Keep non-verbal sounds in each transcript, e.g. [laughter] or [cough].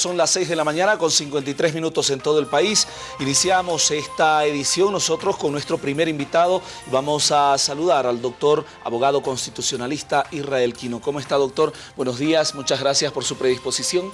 Son las 6 de la mañana con 53 minutos en todo el país. Iniciamos esta edición nosotros con nuestro primer invitado. Vamos a saludar al doctor, abogado constitucionalista Israel Quino. ¿Cómo está, doctor? Buenos días, muchas gracias por su predisposición.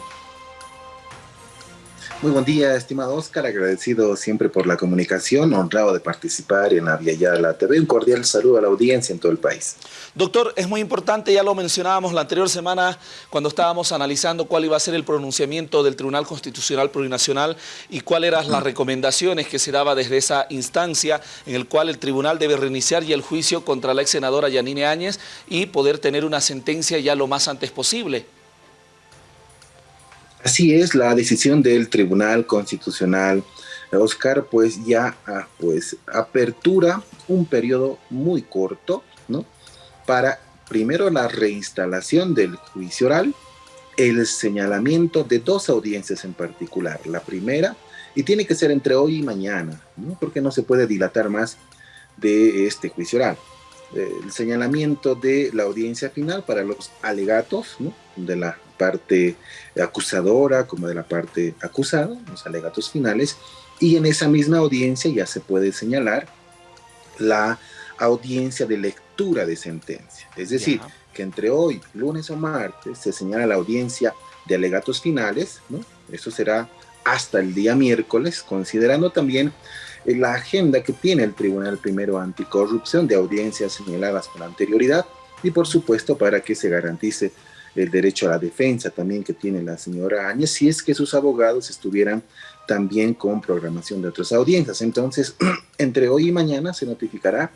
Muy buen día, estimado Oscar, agradecido siempre por la comunicación, honrado de participar en la la TV. Un cordial saludo a la audiencia en todo el país. Doctor, es muy importante, ya lo mencionábamos la anterior semana cuando estábamos analizando cuál iba a ser el pronunciamiento del Tribunal Constitucional Plurinacional y cuáles eran las recomendaciones que se daba desde esa instancia en el cual el tribunal debe reiniciar ya el juicio contra la ex senadora Yanine Áñez y poder tener una sentencia ya lo más antes posible. Así es, la decisión del Tribunal Constitucional, Oscar, pues ya ah, pues, apertura un periodo muy corto, ¿no? Para primero la reinstalación del juicio oral, el señalamiento de dos audiencias en particular. La primera, y tiene que ser entre hoy y mañana, ¿no? porque no se puede dilatar más de este juicio oral. El señalamiento de la audiencia final para los alegatos ¿no? de la parte acusadora como de la parte acusada, los alegatos finales, y en esa misma audiencia ya se puede señalar la audiencia de lectura de sentencia. Es decir, que entre hoy, lunes o martes, se señala la audiencia de alegatos finales, ¿no? Eso será hasta el día miércoles, considerando también la agenda que tiene el Tribunal Primero Anticorrupción de audiencias señaladas con anterioridad y por supuesto para que se garantice el derecho a la defensa también que tiene la señora Áñez, si es que sus abogados estuvieran también con programación de otras audiencias. Entonces, [clears throat] entre hoy y mañana se notificará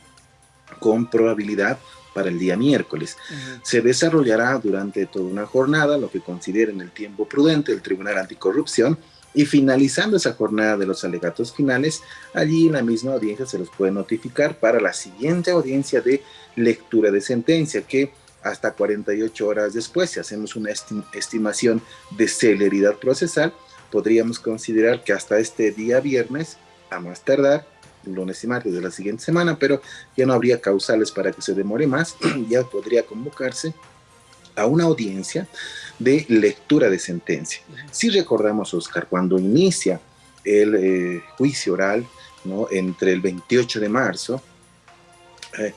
con probabilidad para el día miércoles. Se desarrollará durante toda una jornada lo que consideren el tiempo prudente el Tribunal Anticorrupción y finalizando esa jornada de los alegatos finales, allí en la misma audiencia se los puede notificar para la siguiente audiencia de lectura de sentencia que hasta 48 horas después, si hacemos una estimación de celeridad procesal, podríamos considerar que hasta este día viernes, a más tardar, lunes y martes de la siguiente semana, pero ya no habría causales para que se demore más, [clears throat] ya podría convocarse a una audiencia de lectura de sentencia. Si recordamos, Oscar, cuando inicia el eh, juicio oral, ¿no? entre el 28 de marzo, eh,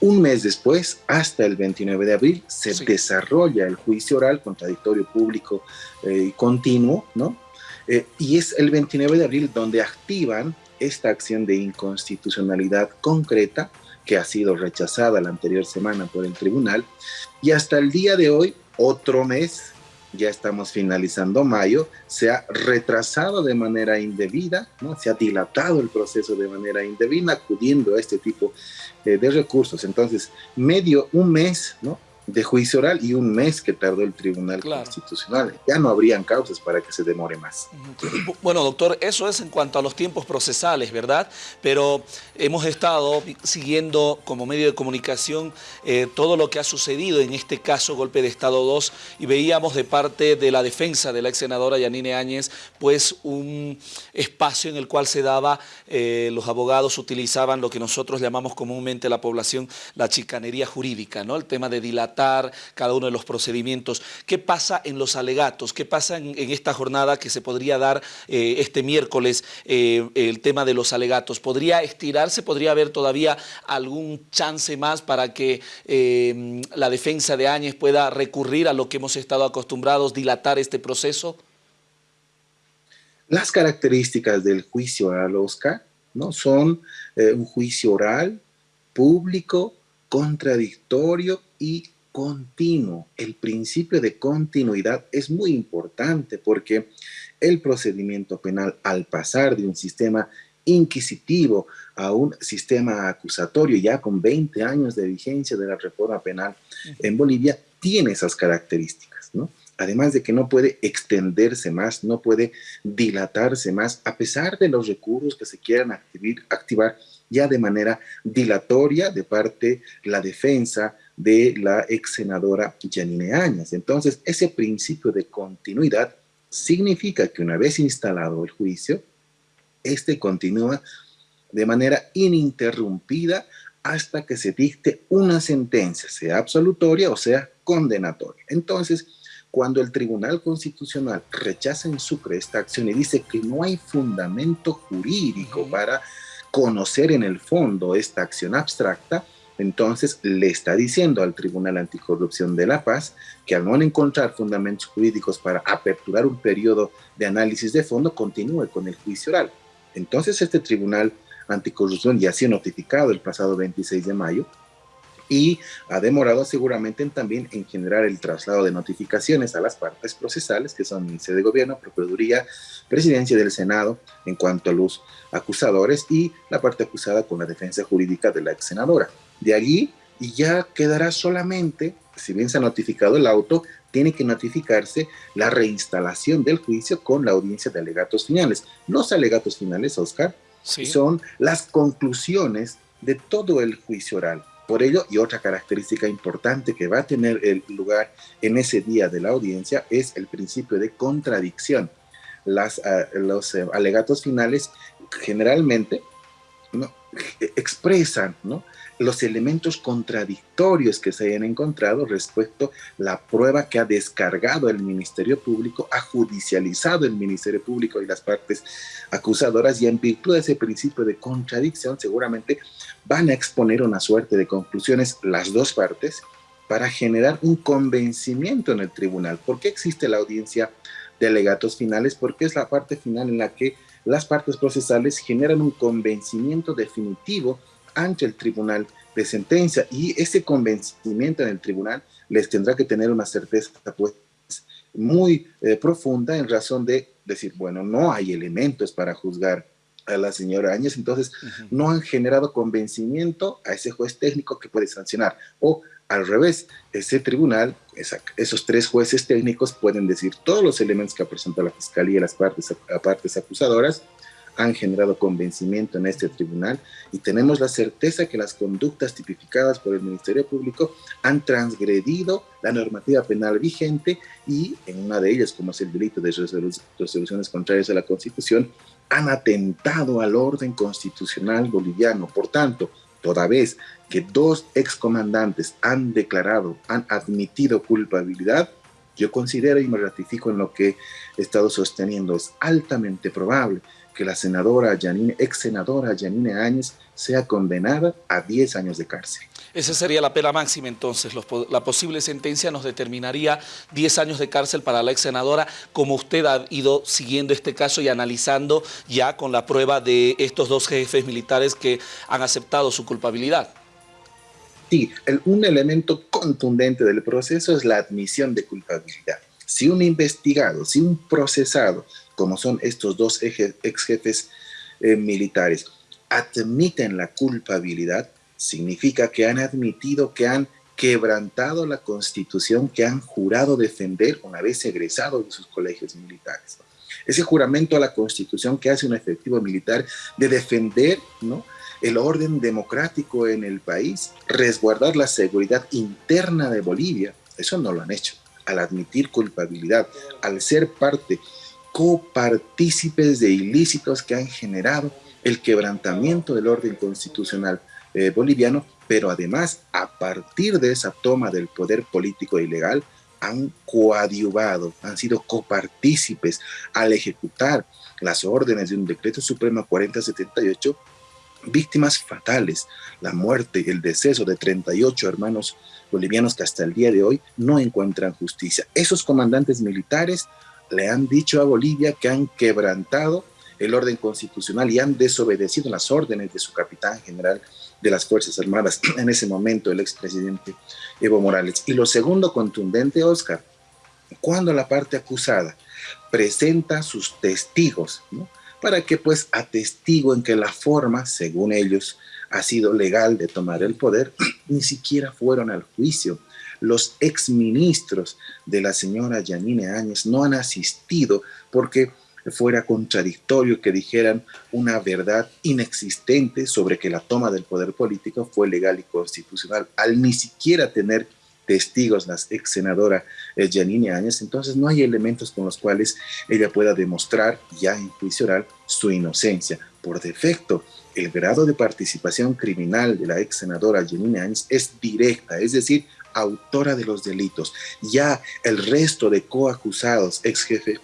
un mes después, hasta el 29 de abril, se desarrolla el juicio oral, contradictorio público eh, y continuo, ¿no? Eh, y es el 29 de abril donde activan esta acción de inconstitucionalidad concreta que ha sido rechazada la anterior semana por el tribunal y hasta el día de hoy, otro mes, ya estamos finalizando mayo, se ha retrasado de manera indebida, ¿no? se ha dilatado el proceso de manera indebida, acudiendo a este tipo eh, de recursos. Entonces, medio, un mes, ¿no? De juicio oral y un mes que tardó el Tribunal Constitucional. Ya no habrían causas para que se demore más. Bueno, doctor, eso es en cuanto a los tiempos procesales, ¿verdad? Pero hemos estado siguiendo como medio de comunicación eh, todo lo que ha sucedido en este caso, golpe de Estado 2, y veíamos de parte de la defensa de la ex senadora Yanine Áñez, pues un espacio en el cual se daba, eh, los abogados utilizaban lo que nosotros llamamos comúnmente la población, la chicanería jurídica, ¿no? El tema de dilatar cada uno de los procedimientos. ¿Qué pasa en los alegatos? ¿Qué pasa en, esta jornada que se podría dar eh, este miércoles, eh, el tema de los alegatos? ¿Podría estirarse? ¿Podría haber todavía algún chance más para que eh, la defensa de Áñez pueda recurrir a lo que hemos estado acostumbrados, dilatar este proceso? Las características del juicio oral, Oscar, ¿no? son un juicio oral, público, contradictorio y continuo. El principio de continuidad es muy importante porque el procedimiento penal al pasar de un sistema inquisitivo a un sistema acusatorio ya con 20 años de vigencia de la reforma penal en Bolivia tiene esas características, ¿no? Además de que no puede extenderse más, no puede dilatarse más, a pesar de los recursos que se quieran activar ya de manera dilatoria de parte la defensa, de la ex senadora Janine Áñez. Entonces, ese principio de continuidad significa que una vez instalado el juicio, este continúa de manera ininterrumpida hasta que se dicte una sentencia, sea absolutoria o sea condenatoria. Entonces, cuando el Tribunal Constitucional rechaza en Sucre esta acción y dice que no hay fundamento jurídico para conocer en el fondo esta acción abstracta, entonces le está diciendo al Tribunal Anticorrupción de La Paz que al no encontrar fundamentos jurídicos para aperturar un periodo de análisis de fondo, continúe con el juicio oral. Entonces este Tribunal Anticorrupción ya ha sido notificado el pasado 26 de mayo y ha demorado seguramente también en generar el traslado de notificaciones a las partes procesales, que son Ministerio de Gobierno, Procuraduría, Presidencia del Senado, en cuanto a los acusadores y la parte acusada con la defensa jurídica de la ex senadora. De allí ya quedará solamente, si bien se ha notificado el auto, tiene que notificarse la reinstalación del juicio con la audiencia de alegatos finales. Los alegatos finales, Oscar, son las conclusiones de todo el juicio oral por ello, y otra característica importante que va a tener el lugar en ese día de la audiencia es el principio de contradicción. Las, ah, los eh, alegatos finales generalmente ¿no? expresan ¿no? Los elementos contradictorios que se hayan encontrado respecto a la prueba que ha descargado el Ministerio Público, ha judicializado el Ministerio Público y las partes acusadoras y en virtud de ese principio de contradicción seguramente van a exponer una suerte de conclusiones las dos partes para generar un convencimiento en el tribunal. ¿Por qué existe la audiencia de alegatos finales? Porque es la parte final en la que las partes procesales generan un convencimiento definitivo ante el tribunal de sentencia y ese convencimiento en el tribunal les tendrá que tener una certeza pues, muy eh, profunda en razón de decir, bueno, no hay elementos para juzgar a la señora Áñez, entonces no han generado convencimiento a ese juez técnico que puede sancionar. O al revés, ese tribunal, esos tres jueces técnicos pueden decir todos los elementos que ha presentado la fiscalía y las partes, partes acusadoras, han generado convencimiento en este tribunal y tenemos la certeza que las conductas tipificadas por el Ministerio Público han transgredido la normativa penal vigente y en una de ellas, como es el delito de resoluciones contrarias a la Constitución, han atentado al orden constitucional boliviano. Por tanto, toda vez que dos excomandantes han declarado, han admitido culpabilidad, yo considero y me ratifico en lo que he estado sosteniendo, es altamente probable que la senadora Janine, ex senadora Janine Áñez sea condenada a 10 años de cárcel. Esa sería la pena máxima entonces. la posible sentencia nos determinaría 10 años de cárcel para la ex senadora, como usted ha ido siguiendo este caso y analizando ya con la prueba de estos dos jefes militares que han aceptado su culpabilidad. Sí, un elemento contundente del proceso es la admisión de culpabilidad. Si un investigado, si un procesado como son estos dos ex jefes eh, militares, admiten la culpabilidad, significa que han admitido que han quebrantado la constitución que han jurado defender una vez egresados de sus colegios militares. Ese juramento a la constitución que hace un efectivo militar de defender ¿no? el orden democrático en el país, resguardar la seguridad interna de Bolivia, eso no lo han hecho. Al admitir culpabilidad, al ser parte copartícipes de ilícitos que han generado el quebrantamiento del orden constitucional eh, boliviano, pero además a partir de esa toma del poder político ilegal han coadyuvado, han sido copartícipes al ejecutar las órdenes de un decreto supremo 4078 víctimas fatales, la muerte, el deceso de 38 hermanos bolivianos que hasta el día de hoy no encuentran justicia. Esos comandantes militares le han dicho a Bolivia que han quebrantado el orden constitucional y han desobedecido las órdenes de su capitán general de las Fuerzas Armadas, [clears throat] en ese momento el expresidente Evo Morales. Y lo segundo contundente, Oscar, cuando la parte acusada presenta sus testigos, para que pues atestiguen que la forma, según ellos, ha sido legal de tomar el poder, [clears throat] ni siquiera fueron al juicio, los exministros de la señora Yanine Áñez no han asistido porque fuera contradictorio que dijeran una verdad inexistente sobre que la toma del poder político fue legal y constitucional, al ni siquiera tener testigos la ex senadora Janine Áñez, entonces no hay elementos con los cuales ella pueda demostrar ya en juicio oral su inocencia. Por defecto, el grado de participación criminal de la ex senadora Janine Áñez es directa, es decir, autora de los delitos. Ya el resto de coacusados, ex jefe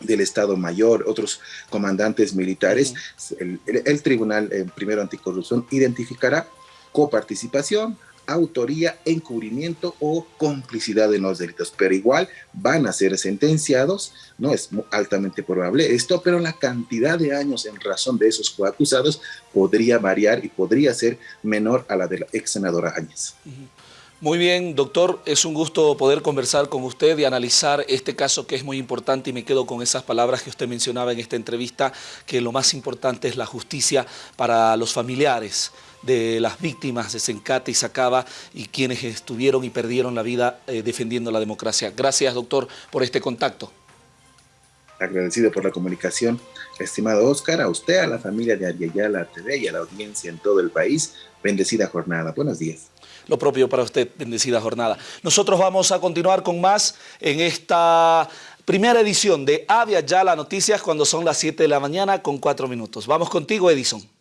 del Estado Mayor, otros comandantes militares, el, Tribunal eh, Primero Anticorrupción identificará coparticipación, autoría, encubrimiento o complicidad en los delitos, pero igual van a ser sentenciados, no es altamente probable esto, pero la cantidad de años en razón de esos coacusados podría variar y podría ser menor a la de la ex senadora Áñez. Muy bien, doctor, es un gusto poder conversar con usted y analizar este caso que es muy importante y me quedo con esas palabras que usted mencionaba en esta entrevista, que lo más importante es la justicia para los familiares de las víctimas de Sencate y Sacaba y quienes estuvieron y perdieron la vida eh, defendiendo la democracia. Gracias, doctor, por este contacto. Agradecido por la comunicación, estimado Oscar, a usted, a la familia de Ariayala TV y a la audiencia en todo el país. Bendecida jornada. Buenos días. Lo propio para usted, bendecida jornada. Nosotros vamos a continuar con más en esta primera edición de Avia Ya las Noticias cuando son las 7 de la mañana con 4 minutos. Vamos contigo, Edison.